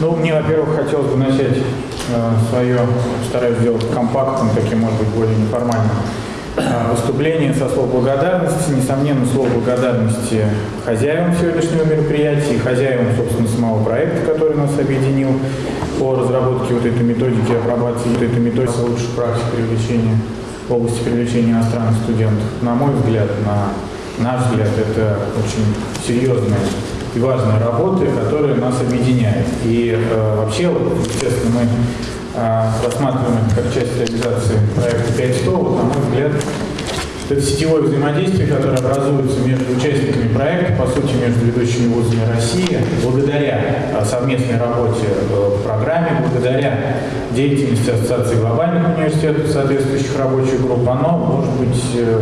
Ну, мне, во-первых, хотелось бы начать э, свое, стараюсь сделать компактным, таким, может быть, более неформальным э, выступление со слов благодарности. Несомненно, слово благодарности хозяевам сегодняшнего мероприятия и хозяевам, собственно, самого проекта, который нас объединил по разработке вот этой методики апробации, вот этой методики лучшей практики привлечения в области привлечения иностранных студентов. На мой взгляд, на наш взгляд, это очень серьезная и важная работа, которая нас объединяет. И э, вообще, естественно, мы э, рассматриваем это как часть реализации проекта 500, вот, на мой взгляд, это сетевое взаимодействие, которое образуется между участниками проекта, по сути, между ведущими вузами России, благодаря э, совместной работе э, в программе, благодаря деятельности Ассоциации глобальных университетов, соответствующих рабочих групп, оно, может быть, э,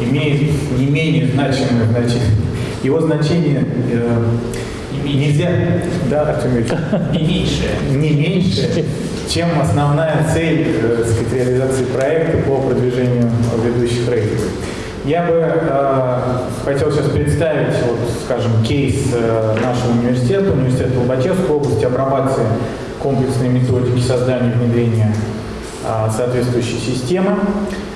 имеет не менее значимое значение его значение э, нельзя, да, Артем? Не меньше. Не меньше, чем основная цель э, сказать, реализации проекта по продвижению ведущих рейтингов. Я бы э, хотел сейчас представить, вот, скажем, кейс э, нашего университета, университета Лобачевской области, апробации комплексной методики создания и внедрения э, соответствующей системы.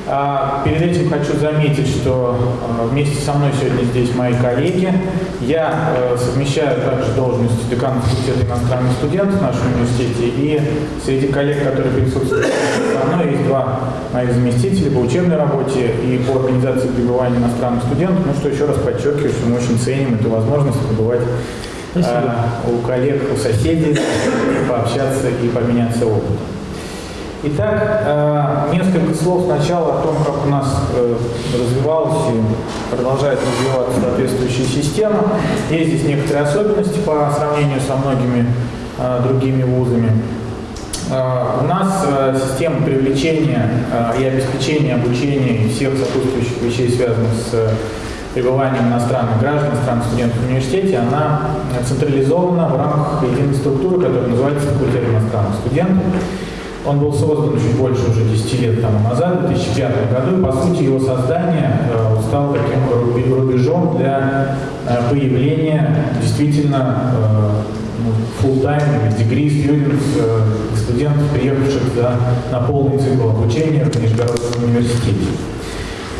А, перед этим хочу заметить, что а, вместе со мной сегодня здесь мои коллеги. Я э, совмещаю также должность декана факультета иностранных студентов в нашем университете. И среди коллег, которые присутствуют со мной, есть два моих заместителя по учебной работе и по организации пребывания иностранных студентов. Ну что еще раз подчеркиваю, что мы очень ценим эту возможность побывать а, у коллег, у соседей, пообщаться и поменяться опытом. Итак, э, несколько слов сначала о том, как у нас э, развивалась и продолжает развиваться соответствующая система. Есть здесь некоторые особенности по сравнению со многими э, другими вузами. У нас система привлечения и обеспечения обучения всех сопутствующих вещей, связанных с пребыванием иностранных граждан, иностранных студентов в университете, она централизована в рамках единой структуры, которая называется факультет иностранных студентов. Он был создан чуть больше уже 10 лет тому назад, в 2005 году, и по сути его создание э, стало таким рубежом для э, появления действительно э, ну, full-time degree students, студентов, приехавших за, на полный цикл обучения в Нижегородском университете.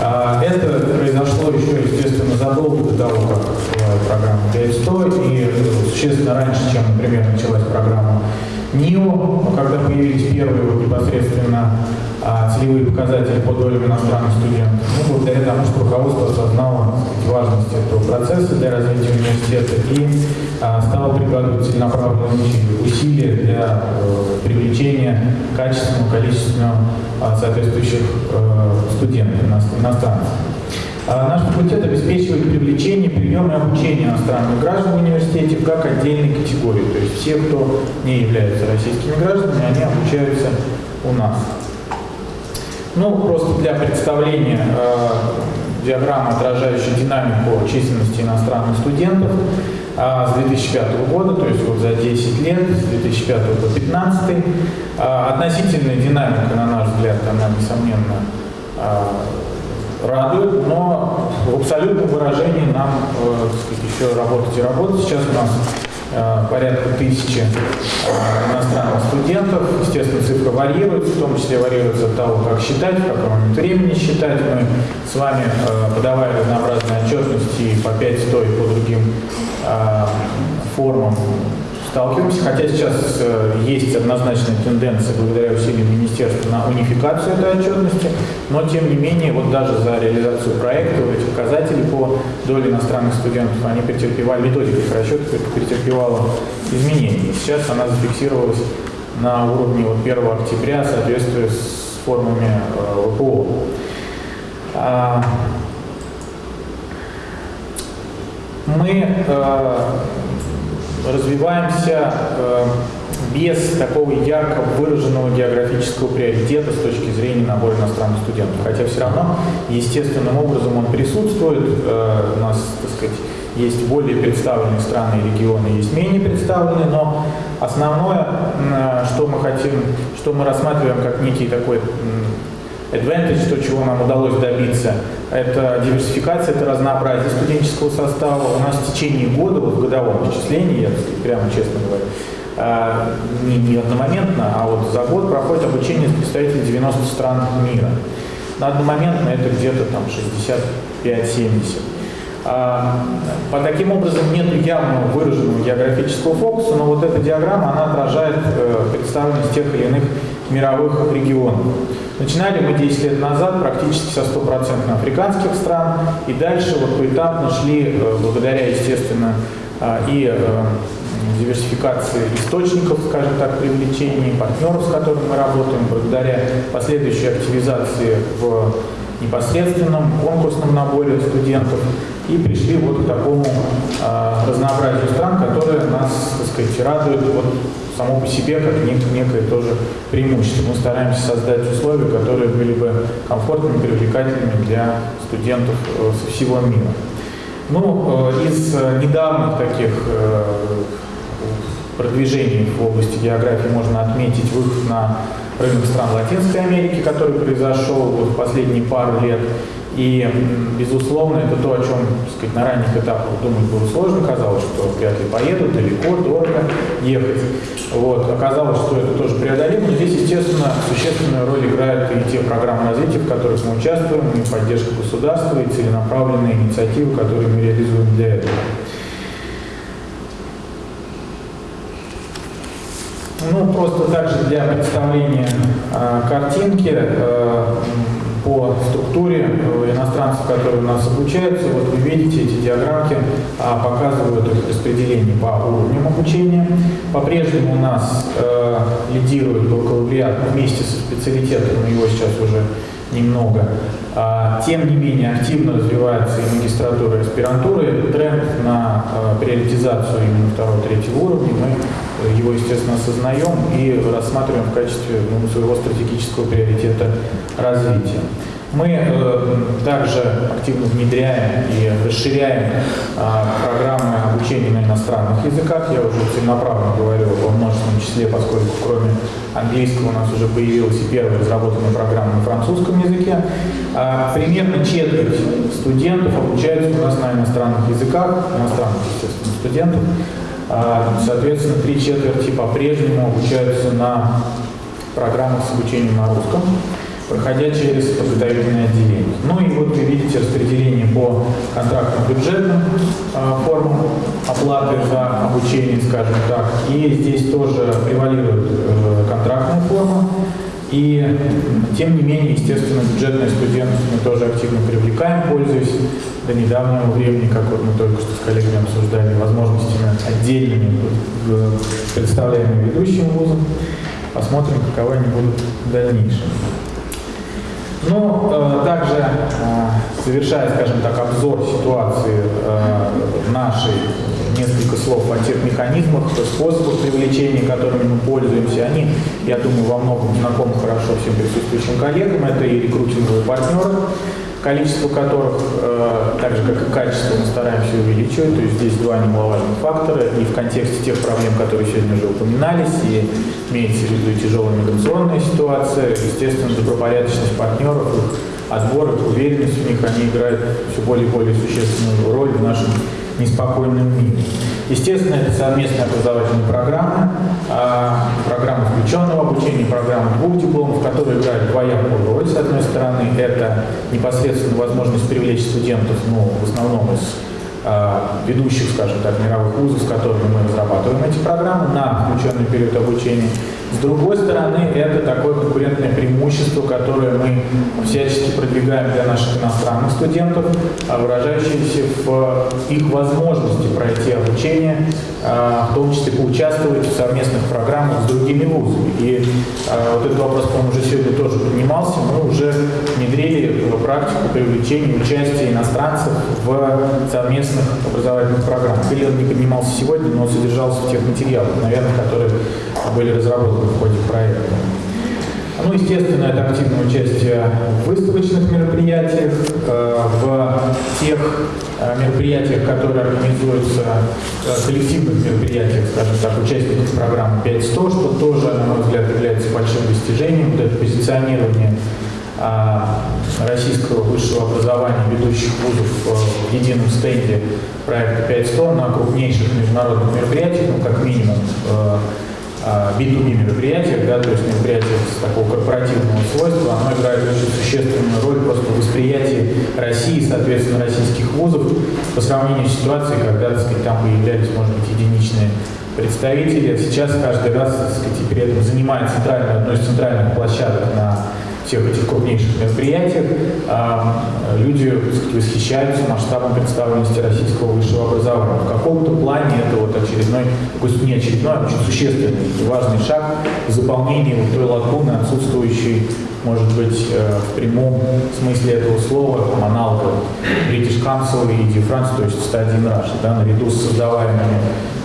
А, это произошло еще, естественно, задолго до того, как программа 500, и существенно раньше, чем, например, началась программа НИО, когда появились первые вот непосредственно целевые показатели по долям иностранных студентов, ну, благодаря тому, что руководство осознало важность этого процесса для развития университета и а, стало прикладывать целенаправленные усилия для э, привлечения качественного, количественного а, соответствующих э, студентов иностранцев. А наш факультет обеспечивает привлечение, прием и обучение иностранных граждан в университете как отдельной категории. То есть все, кто не являются российскими гражданами, они обучаются у нас. Ну, просто для представления э, диаграммы, отражающей динамику численности иностранных студентов э, с 2005 года, то есть вот за 10 лет, с 2005 по 2015. Э, относительная динамика, на наш взгляд, она, несомненно, э, радует, но в абсолютном выражении нам э, сказать, еще работать и работать. Сейчас у нас порядка тысячи э, иностранных студентов. Естественно, цифра варьируется, в том числе варьируется от того, как считать, в каком момент времени считать. Мы с вами, э, подавая разнообразные отчетности по 5 стоит по другим э, формам сталкиваемся, хотя сейчас э, есть однозначная тенденция благодаря усилиям министерства на унификацию этой отчетности, но тем не менее вот даже за реализацию проекта эти показатели по доле иностранных студентов, они претерпевали, методика их расчета претерпевала изменения. Сейчас она зафиксировалась на уровне вот 1 октября, соответствуя с формами э, ВПО. А, мы э, развиваемся э, без такого ярко выраженного географического приоритета с точки зрения набора иностранных студентов. Хотя все равно естественным образом он присутствует. Э, у нас, так сказать, есть более представленные страны и регионы, есть менее представленные, но основное, э, что мы хотим, что мы рассматриваем как некий такой advantage, то, чего нам удалось добиться, это диверсификация, это разнообразие студенческого состава. У нас в течение года, вот в годовом исчислении, я прямо честно говоря, не, не одномоментно, а вот за год проходит обучение представителей 90 стран мира. На одномоментно это где-то там 65-70. А, по таким образом нет явного выраженного географического фокуса, но вот эта диаграмма, она отражает э, представленность тех или иных мировых регионов. Начинали мы 10 лет назад практически со стопроцентно африканских стран, и дальше вот поэтапно шли, э, благодаря, естественно, а, и э, диверсификации источников, скажем так, привлечения партнеров, с которыми мы работаем, благодаря последующей активизации в непосредственном конкурсном наборе студентов и пришли вот к такому э, разнообразию стран, которые нас, так сказать, радуют вот само по себе как нек некое тоже преимущество. Мы стараемся создать условия, которые были бы комфортными, привлекательными для студентов э, со всего мира. Ну, э, из недавних таких э, продвижений в области географии можно отметить выход на рынок стран Латинской Америки, который произошел вот в последние пару лет. И, безусловно, это то, о чем сказать, на ранних этапах думать было сложно. Казалось, что вряд ли поедут, далеко, дорого ехать. Вот. Оказалось, что это тоже преодолимо. Здесь, естественно, существенную роль играют и те программы развития, в которых мы участвуем, и поддержка государства, и целенаправленные инициативы, которые мы реализуем для этого. Ну, просто также для представления э, картинки э, по структуре э, иностранцев, которые у нас обучаются. Вот вы видите, эти диаграммки э, показывают их распределение по уровням обучения. По-прежнему у нас э, лидирует бакалавриат вместе со специалитетом, но его сейчас уже немного. А, тем не менее, активно развивается и магистратура, и аспирантура. Тренд на а, приоритизацию именно второго-третьего уровня. Мы его, естественно, осознаем и рассматриваем в качестве ну, своего стратегического приоритета развития. Мы э, также активно внедряем и расширяем э, программы обучения на иностранных языках. Я уже целенаправленно говорил о множественном числе, поскольку кроме английского у нас уже появилась и первая разработанная программа на французском языке. Э, примерно четверть студентов обучаются у нас на иностранных языках, иностранных, естественно, студентов. Э, соответственно, три четверти по-прежнему обучаются на программах с обучением на русском проходя через подготовительное отделение. Ну и вот вы видите распределение по контрактным бюджетным э, формам оплаты за обучение, скажем так. И здесь тоже превалирует э, контрактная форма. И тем не менее, естественно, бюджетные студенты мы тоже активно привлекаем, пользуясь до недавнего времени, как вот мы только что с коллегами обсуждали, возможностями отдельными представляемыми ведущим вузом. Посмотрим, каковы они будут в дальнейшем. Но э, также, э, совершая, скажем так, обзор ситуации э, нашей, несколько слов о тех механизмах, способах привлечения, которыми мы пользуемся, они, я думаю, во многом знакомы хорошо всем присутствующим коллегам. Это и рекрутинговые партнеры, количество которых, э, так же как и качество, мы стараемся увеличивать. То есть здесь два немаловажных фактора. И в контексте тех проблем, которые сегодня уже упоминались, и имеется в виду и тяжелая миграционная ситуация, естественно, добропорядочность партнеров, их отбор, их уверенность в них, они играют все более и более существенную роль в нашем неспокойном мире. Естественно, это совместные образовательные программы, а, программы включенного обучения, программы двух дипломов, которые играют двоякую роль. С одной стороны, это непосредственно возможность привлечь студентов, ну, в основном из а, ведущих, скажем так, мировых вузов, с которыми мы разрабатываем эти программы на включенный период обучения. С другой стороны, это такое конкурентное преимущество, которое мы всячески продвигаем для наших иностранных студентов, а, выражающееся в их возможности пройти обучение, а, в том числе поучаствовать в совместных программах с другими вузами. И вот этот вопрос, по-моему, уже сегодня тоже поднимался. Мы уже внедрили практику привлечения участия иностранцев в совместных образовательных программ. Или он не поднимался сегодня, но содержался в тех материалах, наверное, которые были разработаны в ходе проекта. Ну, естественно, это активное участие в выставочных мероприятиях, э, в тех э, мероприятиях, которые организуются, э, коллективных мероприятиях, скажем так, участников программы 5.100, что тоже, на мой взгляд, является большим достижением, вот это позиционирование российского высшего образования ведущих вузов в едином стенде проекта 500 на крупнейших международных мероприятиях, ну, как минимум, B2B а, мероприятиях, да, то есть мероприятиях с такого корпоративного свойства, оно играет очень существенную роль просто в восприятии России, соответственно, российских вузов по сравнению с ситуацией, когда, так сказать, там появлялись, может быть, единичные представители. Сейчас каждый раз, так сказать, при этом занимает центральную, одну из центральных площадок на всех этих крупнейших мероприятиях, а, люди сказать, восхищаются масштабом представленности российского высшего образования. В каком-то плане это вот очередной, пусть не очередной, а очень существенный и важный шаг в заполнении вот той лакуны, отсутствующей, может быть, э, в прямом смысле этого слова, аналога British Council и France, то есть стадии Russia, да, наряду с создаваемыми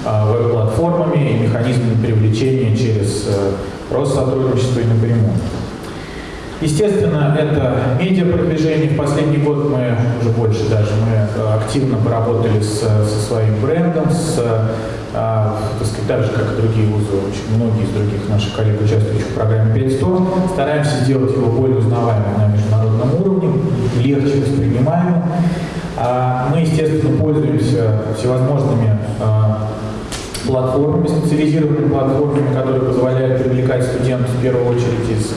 а, веб-платформами и механизмами привлечения через э, Россотрудничество и напрямую. Естественно, это медиапродвижение. В последний год мы, уже больше даже, мы э, активно поработали с, со своим брендом, с, а, так сказать, так же, как и другие вузы, очень многие из других наших коллег, участвующих в программе 500, стараемся сделать его более узнаваемым на международном уровне, легче воспринимаемым. А мы, естественно, пользуемся всевозможными а, платформами, специализированными платформами, которые позволяют привлекать студентов в первую очередь из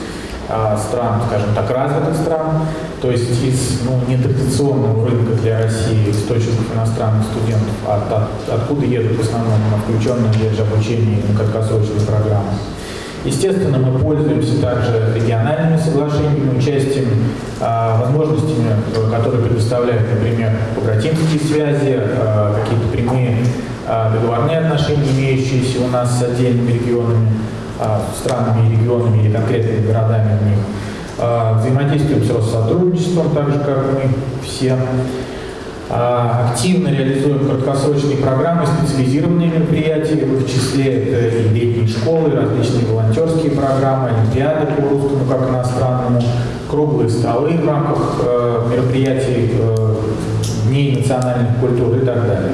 стран, скажем так, развитых стран, то есть из ну, нетрадиционного рынка для России источников иностранных студентов, от, от, откуда едут в основном на включенные же, обучение на краткосрочные программы. Естественно, мы пользуемся также региональными соглашениями, участием, а, возможностями, которые предоставляют, например, побратимские связи, а, какие-то прямые а, договорные отношения, имеющиеся у нас с отдельными регионами, а, странами и регионами или конкретными городами в них. А, взаимодействуем с Россотрудничеством, так же, как мы все. А, активно реализуем краткосрочные программы, специализированные мероприятия, в числе это и летние школы, различные волонтерские программы, олимпиады по русскому как иностранному, круглые столы в рамках э, мероприятий э, Дней национальных культур и так далее.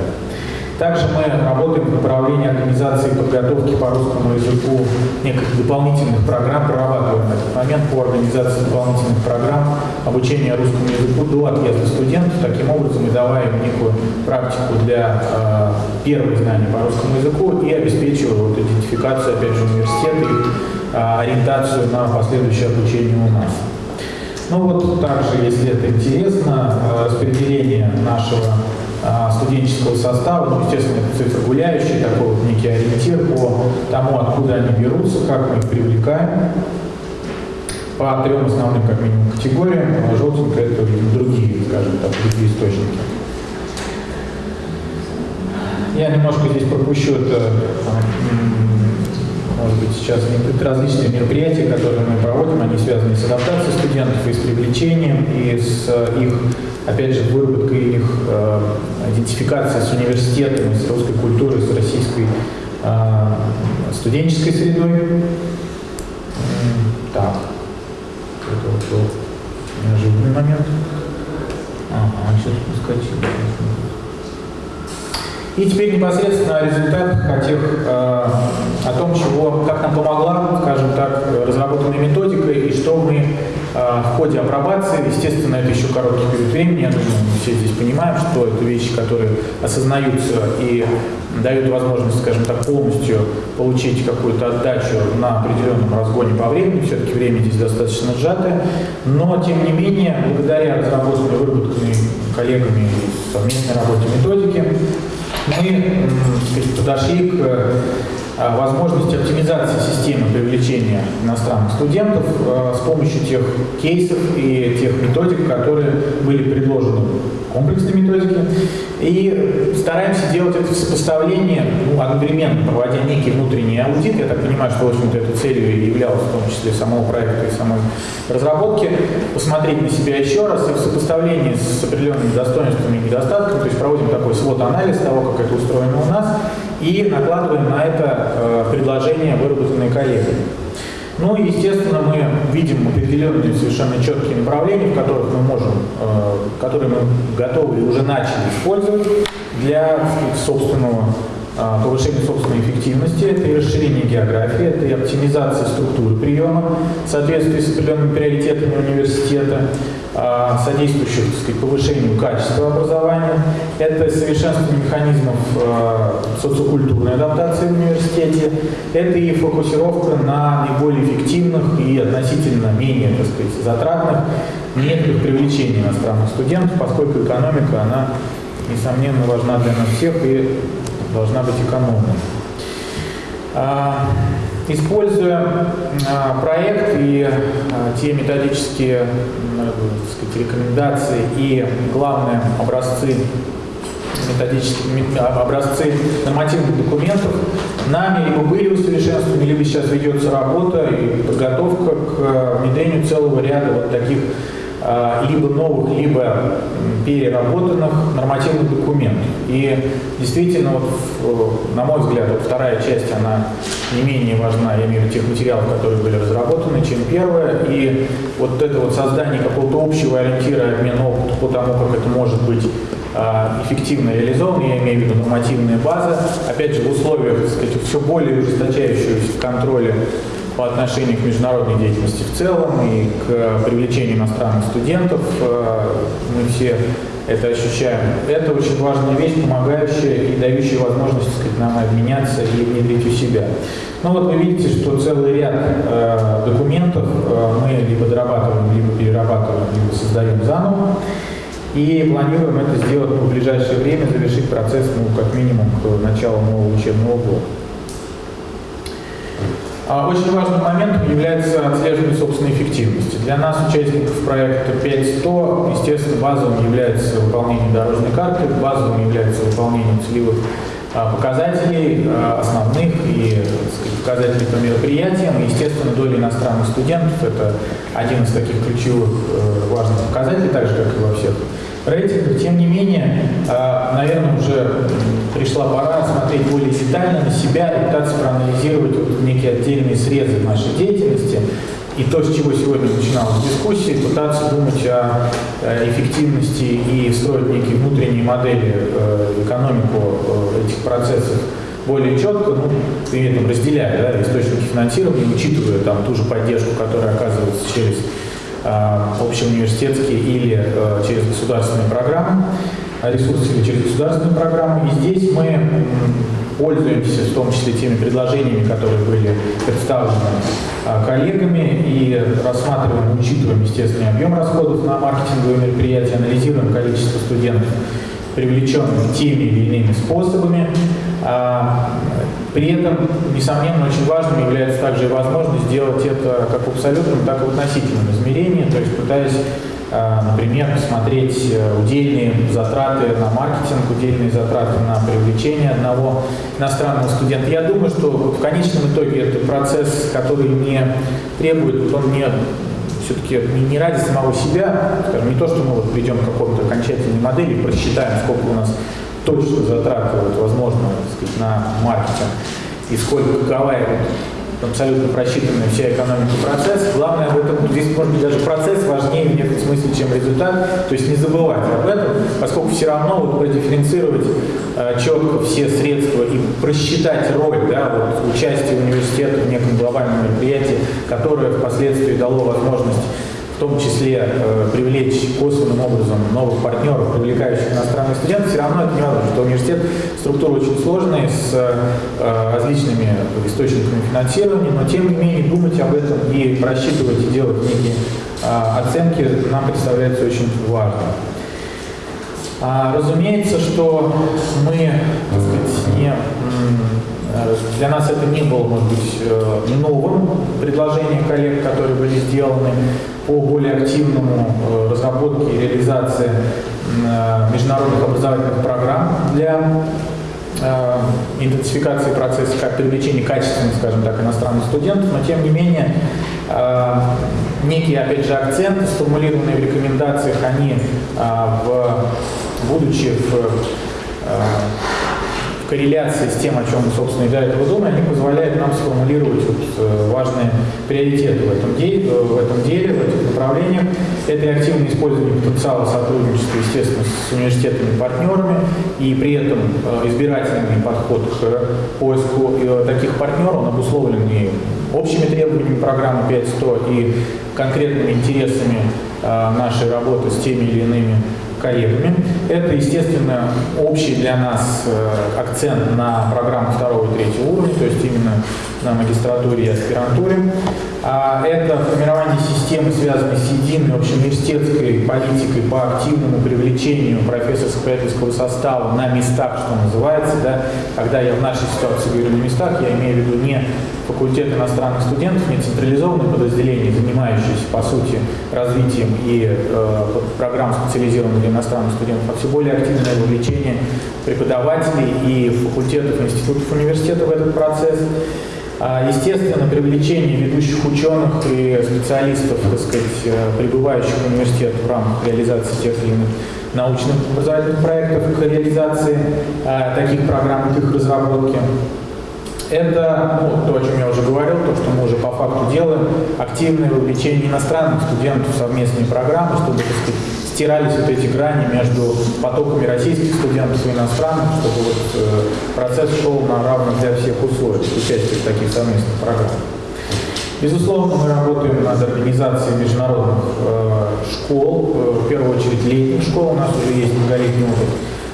Также мы работаем в направлении организации подготовки по русскому языку неких дополнительных программ, прорабатываем этот момент по организации дополнительных программ обучения русскому языку до отъезда студентов. Таким образом мы даваем некую практику для э, первых знаний по русскому языку и обеспечиваем вот, идентификацию, опять же, университета и э, ориентацию на последующее обучение у нас. Ну вот также, если это интересно, э, распределение нашего студенческого состава, ну, естественно, это цифра гуляющая, такой вот некий ориентир по тому, откуда они берутся, как мы их привлекаем. По трем основным, как минимум, категориям. А желтенькое это другие, скажем так, другие источники. Я немножко здесь пропущу это, может быть, сейчас различные мероприятия, которые мы проводим, они связаны с адаптацией студентов и с привлечением, и с их опять же, выработка их э, идентификация с университетами, с русской культурой, с российской э, студенческой средой. Так, это вот был неожиданный момент. Ага, сейчас подскочил. И теперь непосредственно о результатах, о, тех, э, о том, чего, как нам помогла, скажем так, разработанная методика и что мы в ходе апробации, естественно, это еще короткий период времени, я думаю, все здесь понимаем, что это вещи, которые осознаются и дают возможность, скажем так, полностью получить какую-то отдачу на определенном разгоне по времени, все-таки время здесь достаточно сжатое, но, тем не менее, благодаря разработанной, выработанной коллегами совместной работе методики, мы подошли к возможности оптимизации системы привлечения иностранных студентов э, с помощью тех кейсов и тех методик, которые были предложены комплексной методики. И стараемся делать это в сопоставлении, ну, одновременно проводя некий внутренний аудит. Я так понимаю, что, в общем-то, этой целью и являлось в том числе самого проекта и самой разработки, посмотреть на себя еще раз и в сопоставлении с определенными достоинствами и недостатками, то есть проводим такой свод-анализ того, как это устроено у нас, и накладываем на это э, предложения, выработанные коллегами. Ну и, естественно, мы видим определенные совершенно четкие направления, в которых мы можем, э, которые мы готовы и уже начали использовать для собственного э, повышения собственной эффективности, это и расширение географии, это и оптимизация структуры приема в соответствии с определенными приоритетами университета, э, содействующих сказать, повышению качества образования. Это совершенствование механизмов социокультурной адаптации в университете, это и фокусировка на наиболее эффективных и относительно менее так сказать, затратных методах привлечения иностранных студентов, поскольку экономика, она, несомненно, важна для нас всех и должна быть экономной. А, используя а, проект и а, те методические сказать, рекомендации и, главные образцы методические образцы нормативных документов нами либо были усовершенствованы, либо сейчас ведется работа и подготовка к внедрению целого ряда вот таких либо новых, либо переработанных нормативных документов. И действительно, вот, на мой взгляд, вот вторая часть, она не менее важна, я имею в виду тех материалов, которые были разработаны, чем первая. И вот это вот создание какого-то общего ориентира, обмена опыта по тому, как это может быть а, эффективно реализован, я имею в виду нормативная база, опять же в условиях так сказать, все более ужесточающегося контроля по отношению к международной деятельности в целом и к привлечению иностранных студентов. Э, мы все это ощущаем. Это очень важная вещь, помогающая и дающая возможность сказать, нам обменяться и внедрить у себя. Ну вот вы видите, что целый ряд э, документов э, мы либо дорабатываем, либо перерабатываем, либо создаем заново. И планируем это сделать в ближайшее время, завершить процесс, ну, как минимум, к началу нового учебного года. А очень важным моментом является отслеживание собственной эффективности. Для нас, участников проекта 5.100, естественно, базовым является выполнение дорожной карты, базовым является выполнение целевых а, показателей а, основных и сказать, показателей по мероприятиям. естественно, доля иностранных студентов – это один из таких ключевых э, важных показателей, так же, как и во всех рейтингах. Тем не менее, наверное, уже пришла пора смотреть более детально на себя и пытаться проанализировать вот некие отдельные срезы нашей деятельности. И то, с чего сегодня начиналась дискуссия, пытаться думать о эффективности и строить некие внутренние модели, э, экономику э, этих процессов более четко, ну, при этом разделяя да, источники финансирования, учитывая там ту же поддержку, которая оказывается через э, общеуниверситетские или э, через государственные программы ресурсы или через государственную программу. И здесь мы пользуемся в том числе теми предложениями, которые были представлены а, коллегами и рассматриваем, учитываем, естественно, объем расходов на маркетинговые мероприятия, анализируем количество студентов, привлеченных теми или иными способами. А, при этом, несомненно, очень важным является также и возможность сделать это как в абсолютном, так и в относительном измерении, то есть пытаясь например, посмотреть э, удельные затраты на маркетинг, удельные затраты на привлечение одного иностранного студента. Я думаю, что в конечном итоге это процесс, который не требует, он не все-таки не ради самого себя, скажем, не то, что мы вот придем к какому-то окончательной модели, просчитаем, сколько у нас точно затраты, возможно, сказать, на маркетинг, и сколько какова абсолютно просчитанная вся экономика процесс. Главное в этом, здесь может быть даже процесс важнее в некотором смысле, чем результат. То есть не забывать об этом, поскольку все равно вот продифференцировать э, четко все средства и просчитать роль да, вот, участия университета в неком глобальном мероприятии, которое впоследствии дало возможность в том числе э, привлечь косвенным образом новых партнеров, привлекающих иностранных студентов, все равно это невозможно, что университет структура очень сложная, с э, различными источниками финансирования, но тем не менее думать об этом и просчитывать и делать некие э, оценки нам представляется очень важно. А, разумеется, что мы так сказать, не Э, для нас это не было, может быть, э, новым предложением коллег, которые были сделаны по более активному э, разработке и реализации международных образовательных программ для идентификации процесса как привлечения качественных, скажем так, иностранных студентов, но тем не менее некие, опять же, акценты, сформулированные в рекомендациях, они, в, будучи в корреляции с тем, о чем, собственно, и до этого думали, они позволяют нам сформулировать вот, э, важные приоритеты в этом, деле, в этом деле, в этих направлениях. Это и активное использование потенциала сотрудничества, естественно, с университетами-партнерами, и при этом э, избирательный подход к поиску э, таких партнеров, он обусловлен и общими требованиями программы 5.100 и конкретными интересами нашей работы с теми или иными коллегами. Это, естественно, общий для нас э, акцент на программу второго и третьего уровня, то есть именно на магистратуре и аспирантуре. А это формирование системы, связанной с единой общеуниверситетской политикой по активному привлечению профессорско-преподавательского состава на местах, что называется. Да? Когда я в нашей ситуации говорю на местах, я имею в виду не факультет иностранных студентов, не централизованное подразделение, занимающееся, по сути, развитием и э, программ специализированных для иностранных студентов, а все более активное вовлечение преподавателей и факультетов, институтов, университетов в этот процесс. А, естественно, привлечение ведущих ученых и специалистов, так сказать, э, прибывающих в университет в рамках реализации тех или иных научных образовательных проектов к реализации а, таких программ, к их разработке. Это ну, то, о чем я уже говорил, то, что мы уже по факту делаем, активное вовлечение иностранных студентов в совместные программы, чтобы так сказать, стирались вот эти грани между потоками российских студентов и иностранных, чтобы вот, э, процесс шел на равных для всех условиях участия в таких совместных программах. Безусловно, мы работаем над организацией международных э, школ, э, в первую очередь летних школ. У нас уже есть многолетний опыт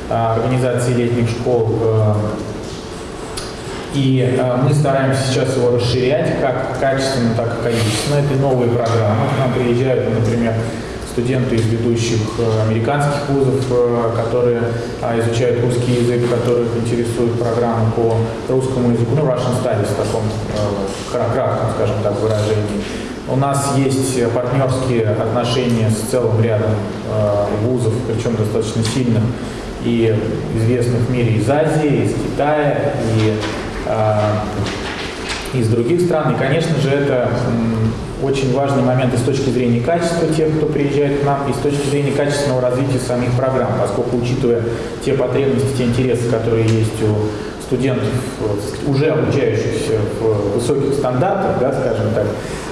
э, организации летних школ э, и э, мы стараемся сейчас его расширять как качественно, так и количественно. Это новые программы. К нам приезжают, например, студенты из ведущих э, американских вузов, э, которые э, изучают русский язык, которых интересует программа по русскому языку, ну, Russian Studies в таком э, кратком, скажем так, выражении. У нас есть партнерские отношения с целым рядом вузов, причем достаточно сильных и известных в мире из Азии, из Китая, и а, из других стран. И, конечно же, это очень важный момент и с точки зрения качества тех, кто приезжает к нам, и с точки зрения качественного развития самих программ, поскольку, учитывая те потребности, те интересы, которые есть у студентов, уже обучающихся в высоких стандартах, да, скажем так,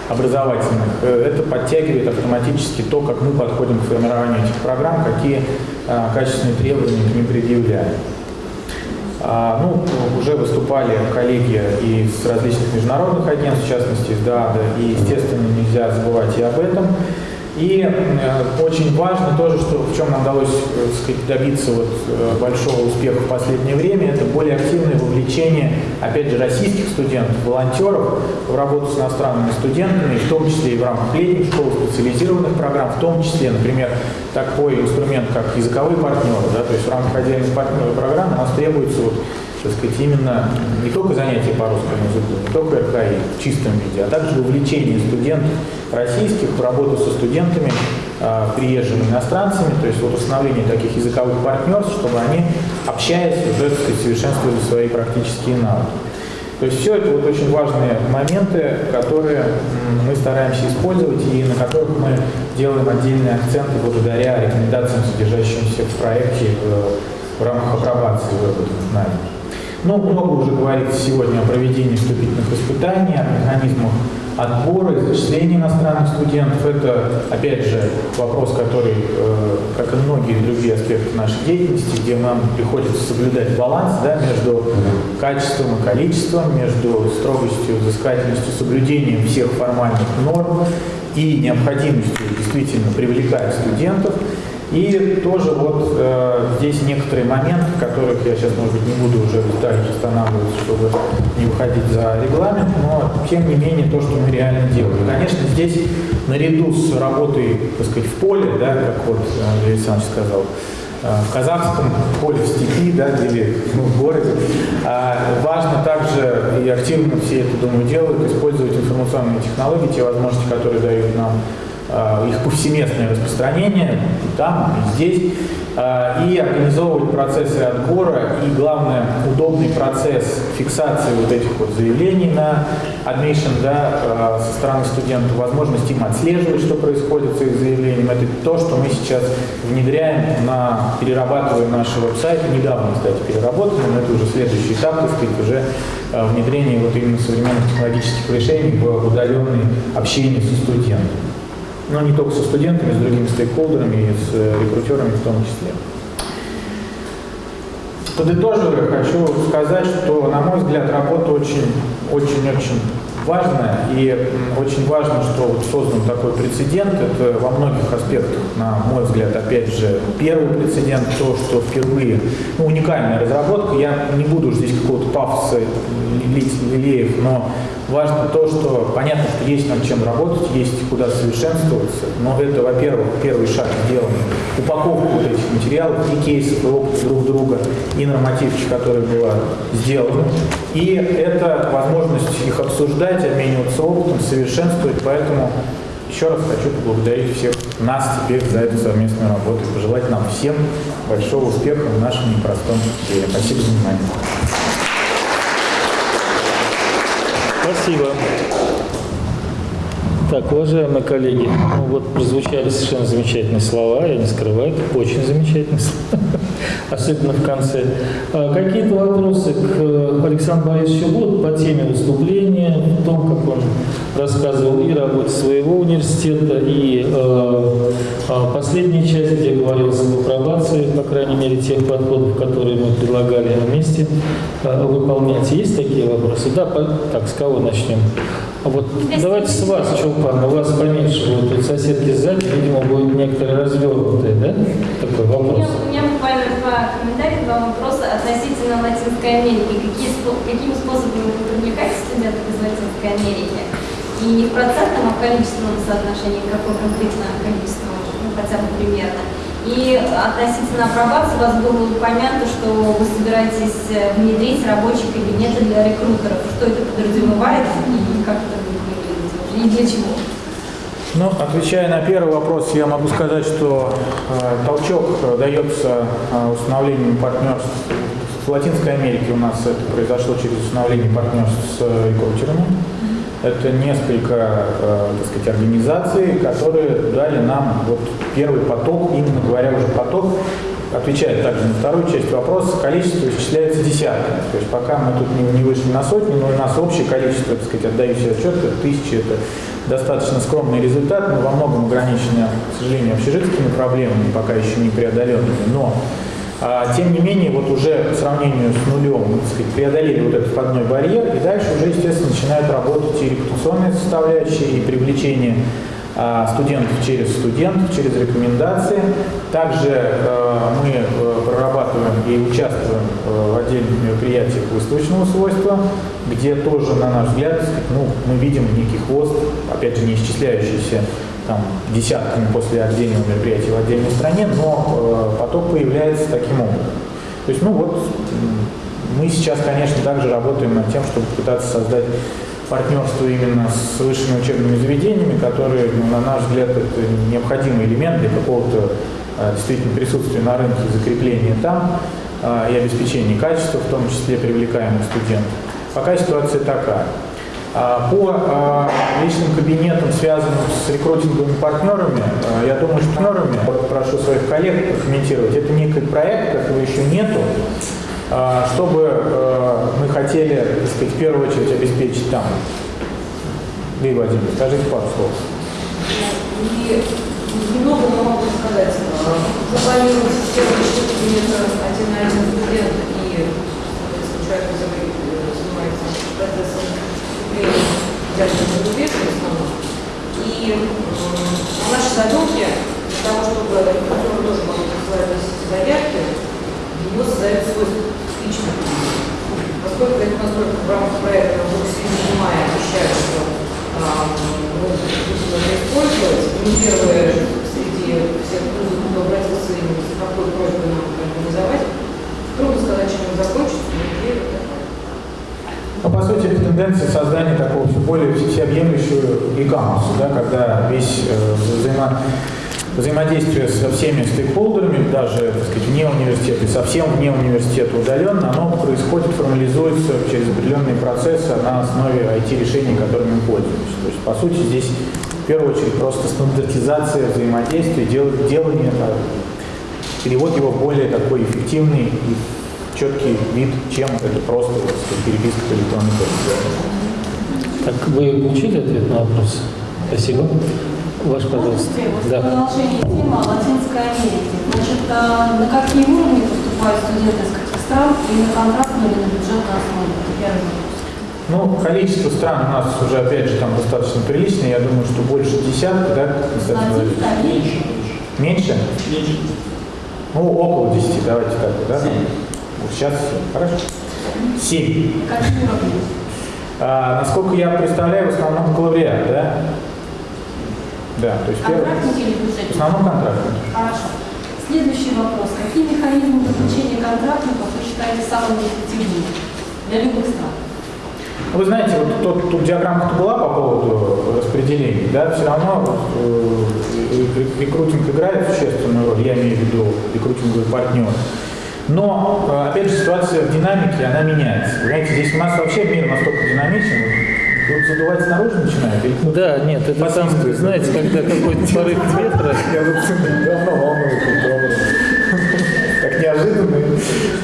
образовательных, э, это подтягивает автоматически то, как мы подходим к формированию этих программ, какие а, качественные требования к ним предъявляем. А, ну, уже выступали коллеги из различных международных агентств, в частности из ДАДа, и, естественно, нельзя забывать и об этом. И э, очень важно тоже, что в чем нам удалось э, сказать, добиться вот, э, большого успеха в последнее время, это более активное вовлечение, опять же, российских студентов, волонтеров в работу с иностранными студентами, в том числе и в рамках летних школ, специализированных программ, в том числе, например, такой инструмент, как языковые партнеры, да, то есть в рамках отдельных партнеров программ у нас требуется вот, так сказать, именно не только занятия по русскому языку, не только РКИ в чистом виде, а также вовлечение студентов российских в работу со студентами, э, приезжими иностранцами, то есть вот установление таких языковых партнерств, чтобы они, общаясь, уже так сказать, совершенствовали свои практические навыки. То есть все это вот очень важные моменты, которые мы стараемся использовать и на которых мы делаем отдельные акценты благодаря рекомендациям, содержащимся в проекте в, в рамках апробации выработанных знаний. Но много уже говорится сегодня о проведении вступительных испытаний, о механизмах отбора и зачисления иностранных студентов. Это, опять же, вопрос, который, э, как и многие другие аспекты нашей деятельности, где нам приходится соблюдать баланс да, между качеством и количеством, между строгостью, взыскательностью, соблюдением всех формальных норм и необходимостью действительно привлекать студентов. И тоже вот э, здесь некоторые моменты, которых я сейчас, может быть, не буду уже детально останавливаться, чтобы не выходить за регламент, но тем не менее то, что мы реально делаем. Конечно, здесь наряду с работой, так сказать, в поле, да, как вот Андрей Александрович сказал, э, в казахском поле, в степи да, или ну, в городе. А важно также, и активно все это, думаю, делают, использовать информационные технологии, те возможности, которые дают нам их повсеместное распространение там, здесь, э, и организовывать процессы отбора и, главное, удобный процесс фиксации вот этих вот заявлений на admission да, э, со стороны студентов, возможность им отслеживать, что происходит с их заявлением. Это то, что мы сейчас внедряем, на, перерабатываем наши веб-сайты. Недавно, кстати, переработаны, но это уже следующий этап, так сказать, уже внедрение вот именно современных технологических решений в удаленное общение со студентами но не только со студентами, с другими стейкхолдерами и с э, рекрутерами в том числе. Подытоживая, хочу сказать, что, на мой взгляд, работа очень-очень-очень важно. И очень важно, что вот создан такой прецедент. Это во многих аспектах, на мой взгляд, опять же, первый прецедент, то, что впервые, ну, уникальная разработка. Я не буду здесь какого-то пафоса лить лилеев, но важно то, что понятно, что есть над чем работать, есть куда совершенствоваться, но это, во-первых, первый шаг сделан. Упаковка вот этих материалов, и кейсов, и опыт друг друга, и нормативки, которая была сделана. И это возможность их обсуждать, обмениваться опытом, совершенствовать, поэтому еще раз хочу поблагодарить всех нас теперь за эту совместную работу и пожелать нам всем большого успеха в нашем непростом деле. Спасибо за внимание. Спасибо. Так, уважаемые коллеги, ну вот прозвучали совершенно замечательные слова, я не скрываю, это очень замечательные слова, особенно в конце. А Какие-то вопросы к э, Александру Борисовичу будут по теме выступления, в том, как он рассказывал и работе своего университета, и э, последняя часть, где говорилось об апробации, по крайней мере, тех подходов, которые мы предлагали вместе э, выполнять. Есть такие вопросы? Да, по- так, с кого начнем? А вот давайте с вас, Чулпан, у вас поменьше, вот тут соседки сзади, видимо, будет некоторые развернутые, да? Такой У меня, вопрос. у меня буквально два комментария, два вопроса относительно Латинской Америки. Какие, какими способами вы привлекаете студентов из Латинской Америки? И не в процентном, а в количественном соотношении, какое конкретно количество, ну, хотя бы примерно. И относительно апробации у вас было упомянуто, что вы собираетесь э, внедрить рабочие кабинеты для рекрутеров. Что это подразумевает и как это будет выглядеть? И для чего? Ну, отвечая на первый вопрос, я могу сказать, что э, толчок э, дается э, установлением партнерств. В Латинской Америке у нас это произошло через установление партнерств с э, рекрутерами. Это несколько, э, так сказать, организаций, которые дали нам вот первый поток, именно говоря уже поток, отвечает также на вторую часть вопроса, количество исчисляется десятками. То есть пока мы тут не, вышли на сотни, но у нас общее количество, так сказать, отдаю себе отчет, это тысячи, это достаточно скромный результат, но во многом ограниченный, к сожалению, общежитскими проблемами, пока еще не преодоленными. Но тем не менее, вот уже по сравнению с нулем, так сказать, преодолели вот этот входной барьер, и дальше уже, естественно, начинают работать и репутационные составляющие, и привлечение а, студентов через студентов, через рекомендации. Также э, мы э, прорабатываем и участвуем э, в отдельных мероприятиях выставочного свойства, где тоже, на наш взгляд, ну, мы видим некий хвост, опять же, не исчисляющийся там, десятками после отдельного мероприятия в отдельной стране, но э, поток появляется таким образом. То есть, ну вот, мы сейчас, конечно, также работаем над тем, чтобы пытаться создать партнерство именно с высшими учебными заведениями, которые, ну, на наш взгляд, это необходимый элемент для какого-то э, действительно присутствия на рынке, закрепления там э, и обеспечения качества, в том числе привлекаемых студентов. Пока ситуация такая. А, По а, личным кабинетам, связанным с рекрутинговыми партнерами, а, я думаю, что партнерами, прошу своих коллег прокомментировать, это некий проект, которого еще нету, чтобы мы хотели, так сказать, в первую очередь обеспечить там. Лилия Владимировна, скажите пару слов. Немного но могу сказать. Запланировать систему личных кабинета один на один студент и, который э, занимается процессом взятия на рубеж в основном. И м, наши задумки для того, чтобы рекрутеры тоже могли присылать заявки, его создают свой личный кабинет. Поскольку это настолько в рамках проекта в середине мая обещают, что а, это использовать, не первое среди всех вузов, кто обратился именно с такой просьбой нам организовать. Трудно сказать, чем он закончится, но такая. Ну, по сути, это тенденция создания такого все более всеобъемлющего e-commerce, да, когда весь э, взаимо- взаимодействие со всеми стейкхолдерами, даже так сказать, вне университета и совсем вне университета удаленно, оно происходит, формализуется через определенные процессы на основе IT-решений, которыми мы пользуемся. То есть, по сути, здесь в первую очередь просто стандартизация взаимодействия, дел- делание, э, перевод его более такой эффективный четкий вид, чем это просто переписка по электронной почте. Так, вы получили ответ на вопрос? Спасибо. Ваш, пожалуйста. Да. Продолжение темы о Латинской Америке. Значит, а на какие уровни поступают студенты из каких стран и на контрактную или на бюджетную основу? Первый. Ну, количество стран у нас уже, опять же, там достаточно приличное. Я думаю, что больше десятка, да? Меньше. Америка. Меньше? Меньше. Ну, около 10, давайте так, да? 7 сейчас хорошо. Семь. А, насколько я представляю, в основном бакалавриат, да? Да, то есть первый. В основном контрактники. Хорошо. Следующий вопрос. Какие механизмы заключения контрактников вы считаете самыми эффективными для любых стран? Ну, Вы знаете, вот тот, тут диаграмма была по поводу распределения, да, все равно вот, э, рек- рекрутинг играет существенную роль, я имею в виду рекрутинговый партнер. Но, э, опять же, ситуация в динамике, она меняется. Знаете, здесь у нас вообще мир настолько динамичен, тут задувать снаружи начинает, или Да, нет, это там, знаете, когда какой-то порыв ветра, Я вот давно волнуюсь неожиданно,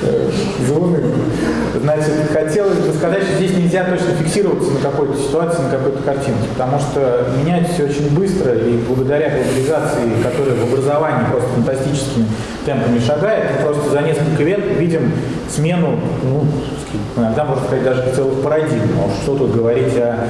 э, заунывно. Значит, хотелось бы сказать, что здесь нельзя точно фиксироваться на какой-то ситуации, на какой-то картинке, потому что меняется все очень быстро, и благодаря глобализации, которая в образовании просто фантастическими темпами шагает, мы просто за несколько лет видим смену, ну, иногда можно сказать, даже целых парадигм. А Что тут говорить о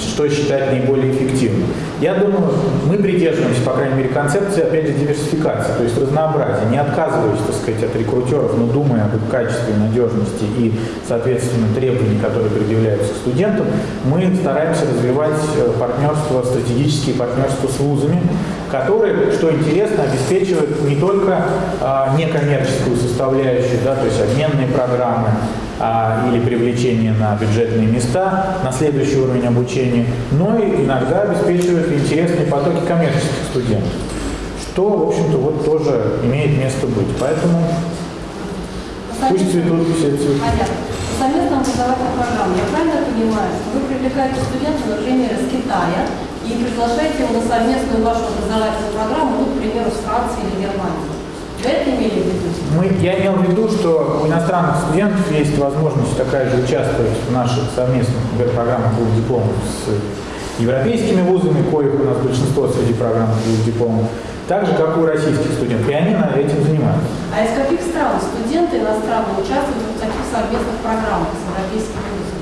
что считать наиболее эффективным. Я думаю, мы придерживаемся, по крайней мере, концепции, опять же, диверсификации, то есть разнообразия, не отказываясь, так сказать, от рекрутеров, но думая об их качестве, надежности и, соответственно, требований, которые предъявляются к студентам, мы стараемся развивать э, партнерство, стратегические партнерства с вузами, которые, что интересно, обеспечивают не только а, некоммерческую составляющую, да, то есть обменные программы, а, или привлечение на бюджетные места, на следующий уровень обучения, но и иногда обеспечивают интересные потоки коммерческих студентов, что, в общем-то, вот тоже имеет место быть. Поэтому пусть цветут все цветы. Совместным образовательным программам, я правильно понимаю, что вы привлекаете студента, например, из Китая и приглашаете его на совместную вашу образовательную программу, ну, к примеру, с Франции или Германии? Вы это имели в виду? Мы, я имел в виду, что у иностранных студентов есть возможность такая же участвовать в наших совместных программах двух дипломов с европейскими вузами, коих у нас большинство среди программ двух дипломов, так же, как и у российских студентов. И они на этим занимаются. А из каких стран студенты иностранные участвуют в таких совместных программах с европейскими вузами?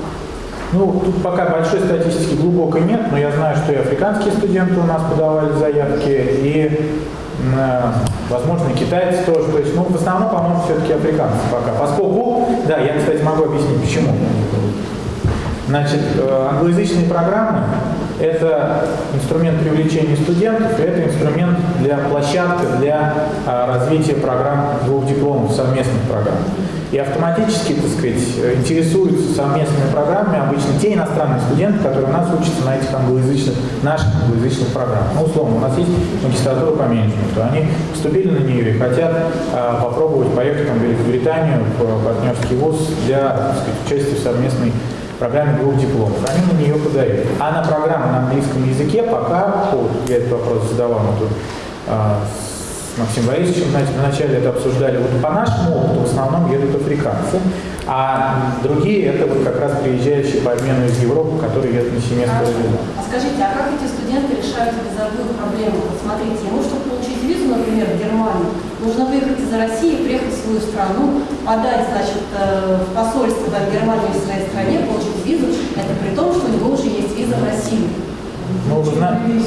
Ну, тут пока большой статистики глубокой нет, но я знаю, что и африканские студенты у нас подавали заявки, и, возможно, китайцы тоже. То есть, ну, в основном, по-моему, все-таки африканцы пока. Поскольку, да, я, кстати, могу объяснить, почему. Значит, э, англоязычные программы – это инструмент привлечения студентов, это инструмент для площадка для а, развития программ двух дипломов, совместных программ. И автоматически, так сказать, интересуются совместными программами обычно те иностранные студенты, которые у нас учатся на этих англоязычных, наших англоязычных программах. Ну, условно, у нас есть магистратура по менеджменту, они поступили на нее и хотят а, попробовать поехать там, в Великобританию в партнерский вуз для сказать, участия в совместной программе двух дипломов. Они на нее подают. А на программу на английском языке пока, вот, я этот вопрос задавал мы тут а, с Максимом Борисовичем, знаете, вначале это обсуждали. Вот по нашему опыту в основном едут африканцы, а другие это вот как раз приезжающие по обмену из Европы, которые едут на семестр. Хорошо. А скажите, а как эти студенты решают визовую проблему? Вот смотрите, ему, чтобы получить визу, например, в Германию, нужно выехать из России, приехать в свою страну, подать, значит, э, в посольство там, в Германию в своей стране, получить визу. Это при том, что у него уже есть виза в Россию. Ну, вы знаете,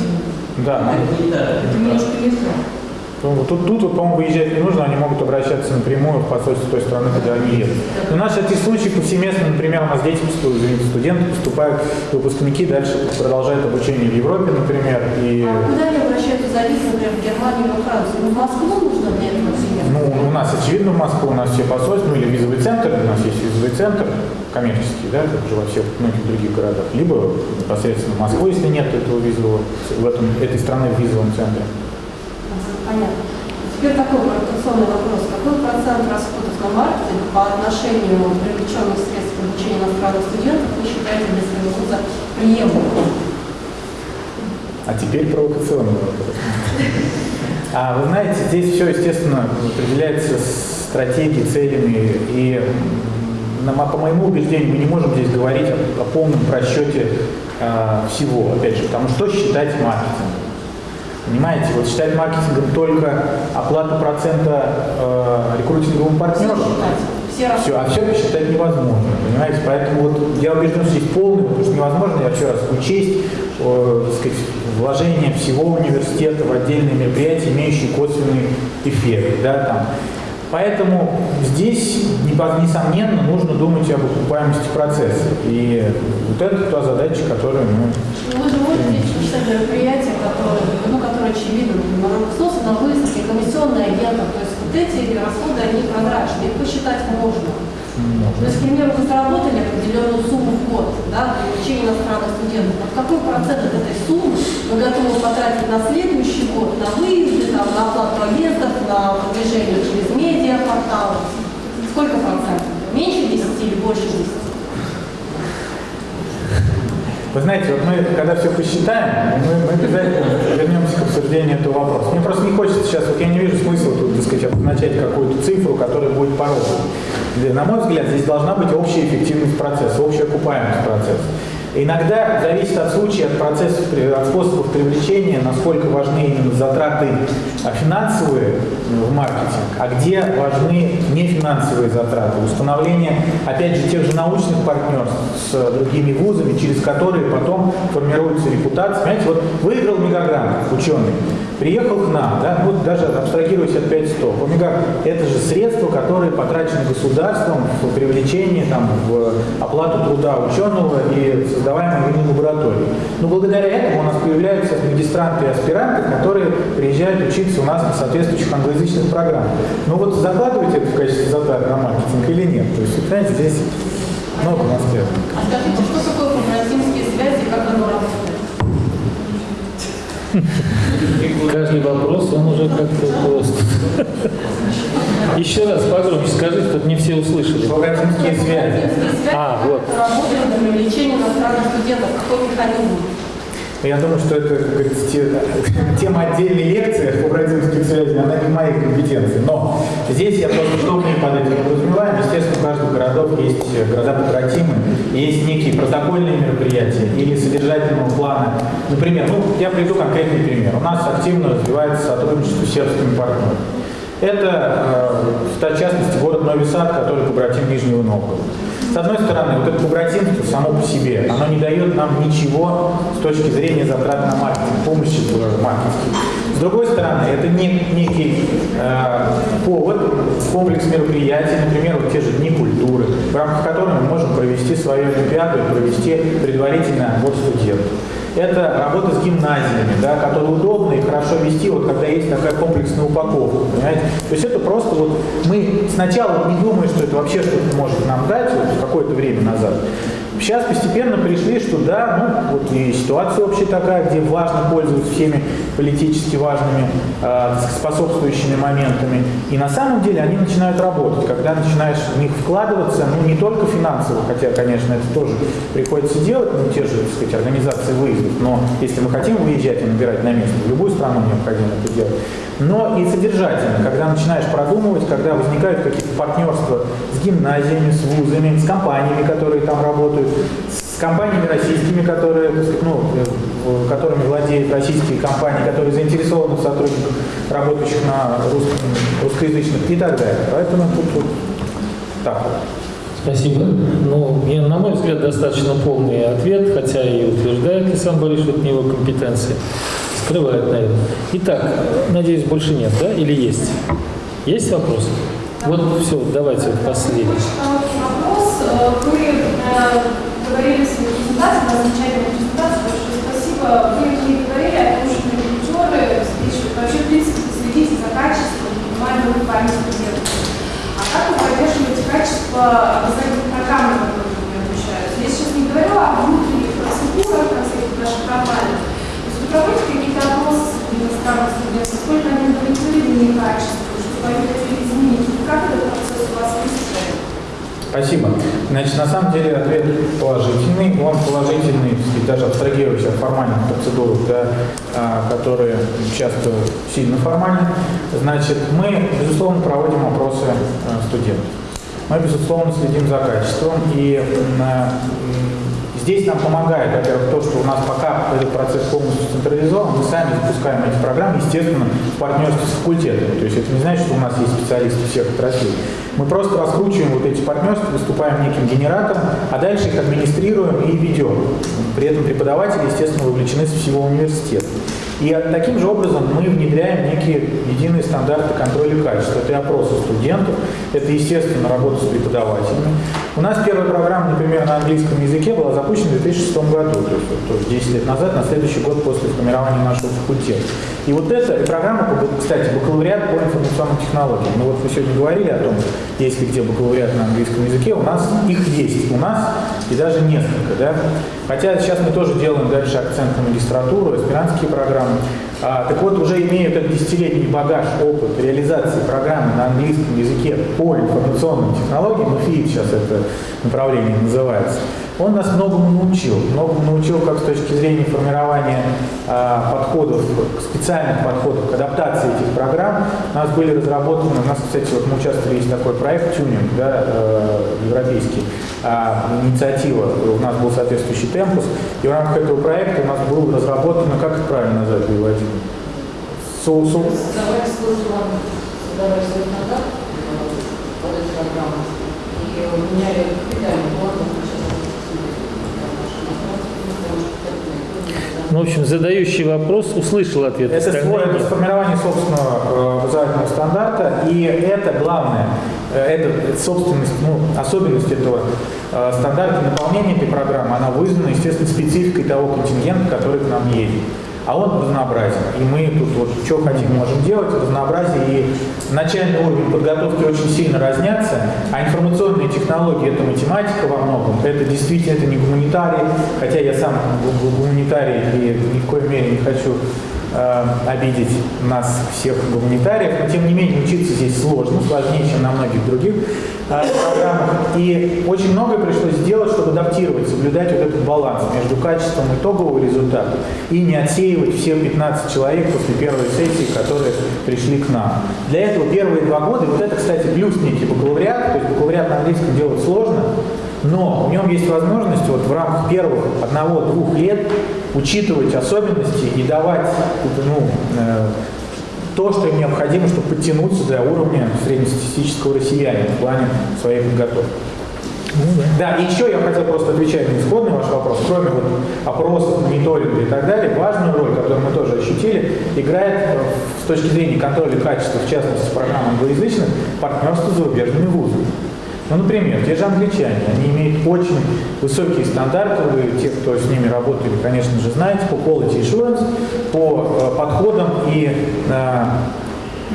да, Это не так. Это немножко не то. Ну, Тут, тут, вот, по-моему, выезжать не нужно, они могут обращаться напрямую в посольство той страны, куда они едут. У нас эти случаи повсеместно, например, у нас дети поступают, извините, студенты поступают, выпускники дальше продолжают обучение в Европе, например, и А куда они обращаются за визу, например, в Германию во Францию? Ну, в Москву нужно для этого ну, у нас, очевидно, в Москве у нас все посольства, ну, или визовый центр, у нас есть визовый центр коммерческий, да, как же во всех многих других городах, либо непосредственно в Москву, если нет этого визового, в этом, этой страны в визовом центре. Понятно. Теперь такой провокационный вопрос. Какой процент расходов на маркетинг по отношению привлеченных средств обучения иностранных студентов вы считаете для своего вуза приемлемым? А теперь провокационный вопрос. А вы знаете, здесь все, естественно, определяется стратегией, целями. И по моему убеждению мы не можем здесь говорить о, о полном просчете а, всего, опять же, потому что считать маркетингом. Понимаете, вот считать маркетингом только оплату процента э, рекрутинговому партнеру, Все все Все, а все посчитать невозможно, понимаете? Поэтому вот я убежден, что здесь полный, потому что невозможно, я еще раз, учесть э, сказать, вложение всего университета в отдельные мероприятия, имеющие косвенный эффект. Да, там. Поэтому здесь, несомненно, нужно думать об окупаемости процесса. И вот это та задача, которую мы Ну, Вы же можете считать мероприятия, которые, ну, которые очевидно, на СОС, на выставке, комиссионные агенты, то есть вот эти расходы, они прозрачны, их посчитать можно. То есть, к примеру, вы заработали определенную сумму в год да, для обучения иностранных студентов. Вот какой процент от этой суммы вы готовы потратить на следующий год, на выезды, там, на оплату агентов, на продвижение через медиапорталы? Сколько процентов? Меньше 10 или больше 10? Вы знаете, вот мы, когда все посчитаем, мы, мы обязательно вернемся к обсуждению этого вопроса. Мне просто не хочется сейчас, вот я не вижу смысла тут, так сказать, обозначать какую-то цифру, которая будет. Для- На мой взгляд, здесь должна быть общая эффективность процесса, общая окупаемость процесса. Иногда зависит от случая, от процессов, от способов привлечения, насколько важны именно затраты а, финансовые в маркетинг, а где важны нефинансовые затраты. Установление, опять же, тех же научных партнерств с другими вузами, через которые потом формируется репутация. Понимаете, вот выиграл мегагрант, ученый, приехал к нам, да, вот даже абстрагируясь от 5 100. Омега – это же средства, которые потрачены государством в привлечение, там, в оплату труда ученого и создаваемой ими лаборатории. Но благодаря этому у нас появляются магистранты и аспиранты, которые приезжают учиться у нас на соответствующих англоязычных программах. Ну вот закладываете это в качестве затрат на маркетинг или нет? То есть, понимаете, здесь много нет. А скажите, что такое побратимские связи, как оно работает? Каждый вопрос, он уже как-то просто. Еще раз погромче скажите, тут не все услышали. Побратимские связи. А, вот. это работает для привлечения иностранных студентов, какой механизм? Я думаю, что это, как говорится, те- тема отдельной лекции по бразильских связей, она не моей компетенции. Но здесь я просто что мы под этим подразумеваем. Естественно, у каждого городов есть города побратимы, есть некие протокольные мероприятия или содержательного плана. Например, ну, я приведу конкретный пример. У нас активно развивается сотрудничество с сербскими партнерами. Это, э, в частности, город Новый Сад, который побратим Нижнего Новгорода. С одной стороны, вот это побратимство само по себе, оно не дает нам ничего с точки зрения затрат на маркетинг, помощи в маркетинге. С другой стороны, это не- некий э, повод, комплекс мероприятий, например, вот те же Дни культуры, в рамках которых мы можем провести свою Олимпиаду и провести предварительный отбор студентов. Это работа с гимназиями, да, которые удобно и хорошо вести, вот когда есть такая комплексная упаковка, понимаете? То есть это просто вот мы сначала не думаем, что это вообще что-то может нам дать вот, какое-то время назад. Сейчас постепенно пришли, что да, ну вот и ситуация общая такая, где важно пользоваться всеми политически важными, э, способствующими моментами. И на самом деле они начинают работать, когда начинаешь в них вкладываться, ну не только финансово, хотя, конечно, это тоже приходится делать, ну те же, так сказать, организации выездов, но если мы хотим выезжать и набирать на место, в любую страну необходимо это делать. Но и содержательно, когда начинаешь продумывать, когда возникают какие-то партнерства с гимназиями, с вузами, с компаниями, которые там работают, с компаниями российскими, которые, ну, которыми владеют российские компании, которые заинтересованы в сотрудниках, работающих на русском, русскоязычных и так далее. Поэтому тут вот так вот. Спасибо. Ну, я, на мой взгляд, достаточно полный ответ, хотя и утверждает Александр Борисович, что это не его компетенции. Скрывает, наверное. Итак, надеюсь, больше нет, да? Или есть? Есть вопросы? Вот все, давайте последний. Вопрос. Э, Вы говорили в своей презентации, на замечательной презентации, большое спасибо. Вы не говорили о том, что репетиторы спишут. Вообще, в принципе, следите за качеством, внимание память студентов. А как вы поддерживаете качество образовательных программ, которые вы обучаются? Я сейчас не говорю о внутренних процедурах, о всяких наших компаниях. То есть вы проводите какие-то опросы иностранных студентов, сколько они удовлетворены качеством, что они хотели изменить, как этот процесс у вас выстроен? Спасибо. Значит, на самом деле ответ положительный. Он положительный, даже абстрагируясь от формальных процедур, да, а, которые часто сильно формальны. Значит, мы, безусловно, проводим опросы а, студентов. Мы, безусловно, следим за качеством. И м, здесь нам помогает, во-первых, то, что у нас пока этот процесс полностью централизован, мы сами запускаем эти программы, естественно, в партнерстве с факультетами. То есть это не значит, что у нас есть специалисты всех отраслей. Мы просто раскручиваем вот эти партнерства, выступаем неким генератором, а дальше их администрируем и ведем. При этом преподаватели, естественно, вовлечены со всего университета. И таким же образом мы внедряем некие единые стандарты контроля качества. Это и опросы студентов, это, естественно, работа с преподавателями. У нас первая программа, например, на английском языке была запущена в 2006 году, то есть, то есть 10 лет назад, на следующий год после формирования нашего факультета. И вот эта программа, кстати, бакалавриат по информационным технологиям. Ну вот вы сегодня говорили о том, есть ли где бакалавриат на английском языке, у нас их есть, у нас и даже несколько, да. Хотя сейчас мы тоже делаем дальше акцент на магистратуру, аспирантские программы. А, так вот, уже имея этот десятилетний багаж, опыт реализации программы на английском языке по информационным технологиям, ФИИ сейчас это направление называется, он нас многому научил. Многому научил как с точки зрения формирования а, подходов, специальных подходов к адаптации этих программ. У нас были разработаны, у нас, кстати, вот мы участвовали, есть такой проект «Тюнинг», да, э, европейский, а, инициатива, у нас был соответствующий темпус, и в рамках этого проекта у нас был разработан, как это правильно назвать, Владимир? Со, со... Создавали свой план, создавали свой стандарт под эту программу, и меняли капитальный план, Ну, в общем, задающий вопрос услышал ответ. Это, свой, это сформирование собственного э, образовательного стандарта, и это главное, э, это собственность, ну, особенность этого э, стандарта наполнения этой программы, она вызвана, естественно, спецификой того контингента, который к нам едет а он разнообразен. И мы тут вот что хотим, можем делать, разнообразие. И начальный уровень подготовки очень сильно разнятся, а информационные технологии – это математика во многом, это действительно это не гуманитарий, хотя я сам гуманитарий и ни в коей мере не хочу э, обидеть нас всех гуманитариев, но тем не менее учиться здесь сложно, сложнее, чем на многих других э, программах. И очень многое пришлось сделать, чтобы адаптировать, соблюдать вот этот баланс между качеством итогового результата и не отсеивать все 15 человек после первой сессии, которые пришли к нам. Для этого первые два года, вот это, кстати, плюс некий бакалавриат, то есть бакалавриат на английском делать сложно, но в нем есть возможность вот в рамках первых одного-двух лет учитывать особенности и давать ну, э, то, что им необходимо, чтобы подтянуться до уровня среднестатистического россиянина в плане своей подготовки. Ну, да. да, и еще я хотел просто отвечать на исходный ваш вопрос. Кроме вот опросов, мониторинга и так далее, важную роль, которую мы тоже ощутили, играет э, с точки зрения контроля качества, в частности, с программой англоязычных, партнерство с зарубежными вузами. Ну, например, те же англичане, они имеют очень высокие стандарты, вы, те, кто с ними работали, конечно же, знаете, по quality assurance, по э, подходам и э,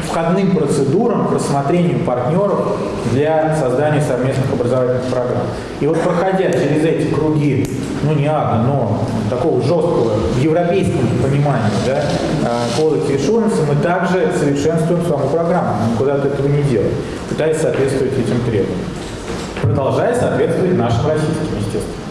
входным процедурам к рассмотрению партнеров для создания совместных образовательных программ. И вот проходя через эти круги, ну не ада, но такого жесткого в европейском понимании да, э, quality assurance, мы также совершенствуем саму программу, мы никуда от этого не делаем, пытаясь соответствовать этим требованиям продолжая соответствовать нашим российским, естественно.